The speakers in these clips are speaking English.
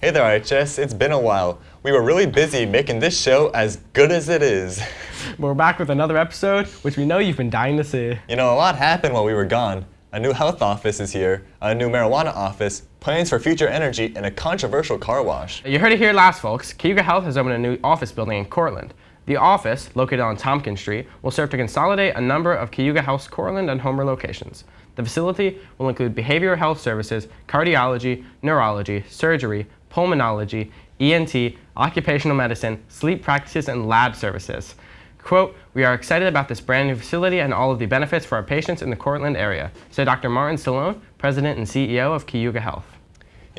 Hey there, IHS. It's been a while. We were really busy making this show as good as it is. We're back with another episode, which we know you've been dying to see. You know, a lot happened while we were gone. A new health office is here, a new marijuana office, plans for future energy, and a controversial car wash. You heard it here last, folks. Cayuga Health has opened a new office building in Cortland. The office, located on Tompkins Street, will serve to consolidate a number of Cayuga Health's Cortland and Homer locations. The facility will include behavioral health services, cardiology, neurology, surgery, pulmonology, ENT, occupational medicine, sleep practices, and lab services. Quote, we are excited about this brand new facility and all of the benefits for our patients in the Cortland area, said Dr. Martin Stallone, President and CEO of Cayuga Health.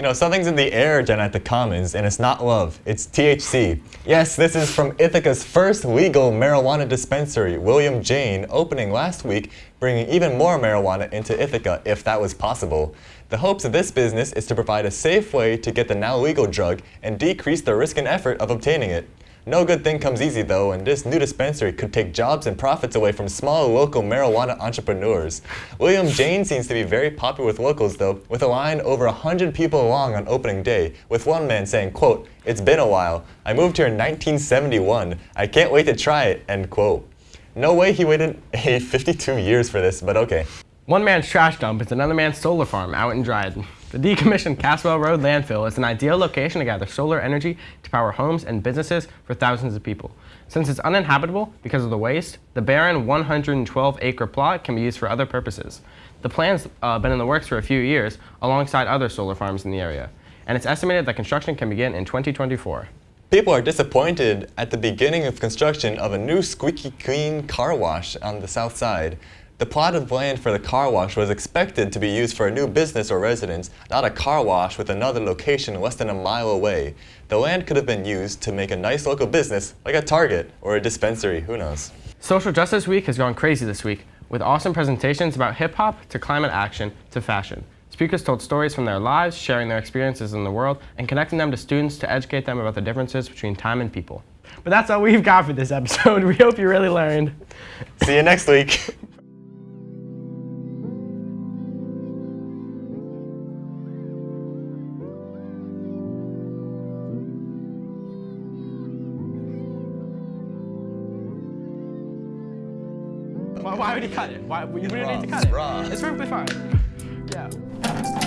You know, something's in the air, Jen, at the Commons, and it's not love, it's THC. Yes, this is from Ithaca's first legal marijuana dispensary, William Jane, opening last week, bringing even more marijuana into Ithaca, if that was possible. The hopes of this business is to provide a safe way to get the now legal drug and decrease the risk and effort of obtaining it. No good thing comes easy though, and this new dispensary could take jobs and profits away from small local marijuana entrepreneurs. William Jane seems to be very popular with locals though, with a line over 100 people long on opening day, with one man saying, quote, it's been a while. I moved here in 1971. I can't wait to try it, end quote. No way he waited 52 years for this, but okay. One man's trash dump is another man's solar farm out in Dryden. The decommissioned Caswell Road landfill is an ideal location to gather solar energy to power homes and businesses for thousands of people. Since it's uninhabitable because of the waste, the barren 112-acre plot can be used for other purposes. The plan's uh, been in the works for a few years alongside other solar farms in the area, and it's estimated that construction can begin in 2024. People are disappointed at the beginning of construction of a new squeaky clean car wash on the south side. The plot of land for the car wash was expected to be used for a new business or residence, not a car wash with another location less than a mile away. The land could have been used to make a nice local business, like a Target or a dispensary, who knows. Social Justice Week has gone crazy this week, with awesome presentations about hip-hop to climate action to fashion. Speakers told stories from their lives, sharing their experiences in the world, and connecting them to students to educate them about the differences between time and people. But that's all we've got for this episode. We hope you really learned. See you next week. Why, why would he cut it? Why, we don't need to cut it. It's perfectly fine. Yeah.